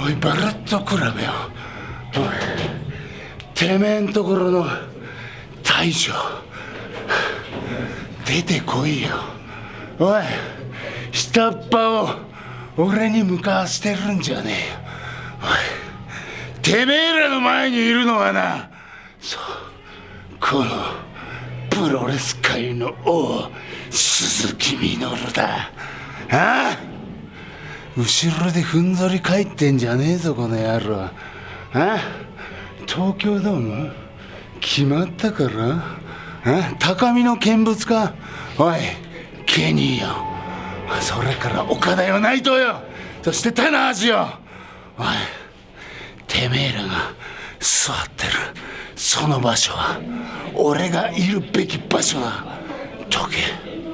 おいバラッと比べよ。おいてめえんところの大将。出てこいよ。おい下っ端を俺に向かわせてるんじゃねえよ。おいてめえらの前にいるのはなそうこのプロレス界の王鈴木みのるだ。ああ？後ろでふんぞり返ってんじゃねえぞこの野郎。あ東京ドーム？決まったから？あ高みの見物か？おいケニーよそれから岡田よ内藤よ。そして棚橋よ。おいてめえらが座ってる。その場所は俺がいるべき場所だ。解け。